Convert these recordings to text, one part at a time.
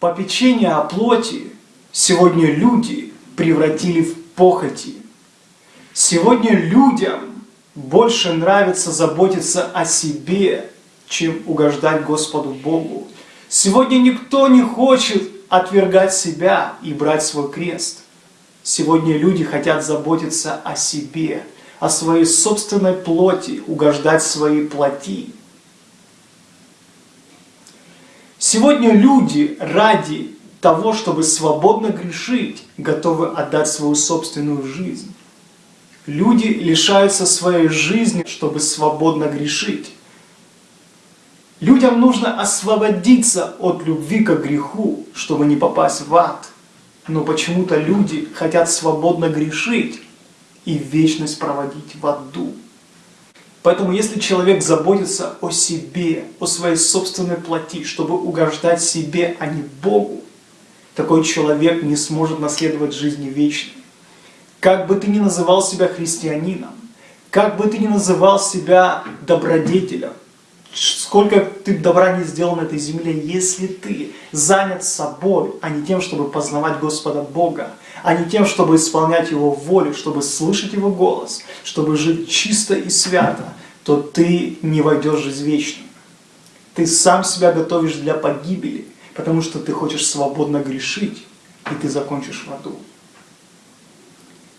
Попечение о плоти сегодня люди превратили в похоти. Сегодня людям больше нравится заботиться о себе, чем угождать Господу Богу. Сегодня никто не хочет отвергать себя и брать свой крест. Сегодня люди хотят заботиться о себе, о своей собственной плоти, угождать своей плоти. Сегодня люди ради того, чтобы свободно грешить, готовы отдать свою собственную жизнь. Люди лишаются своей жизни, чтобы свободно грешить. Людям нужно освободиться от любви к греху, чтобы не попасть в ад. Но почему-то люди хотят свободно грешить и вечность проводить в аду. Поэтому если человек заботится о себе, о своей собственной плоти, чтобы угождать себе, а не Богу, такой человек не сможет наследовать жизни вечной. Как бы ты ни называл себя христианином, как бы ты ни называл себя добродетелем, сколько ты добра не сделал на этой земле, если ты занят собой, а не тем, чтобы познавать Господа Бога, а не тем, чтобы исполнять Его волю, чтобы слышать Его голос, чтобы жить чисто и свято, то ты не войдешь в жизнь вечную. Ты сам себя готовишь для погибели, потому что ты хочешь свободно грешить, и ты закончишь в аду.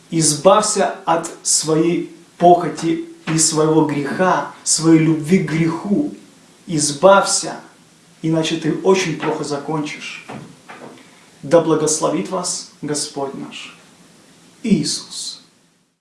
Избавься от своей похоти и своего греха, своей любви к греху. Избавься, иначе ты очень плохо закончишь. Да благословит вас Господь наш Иисус.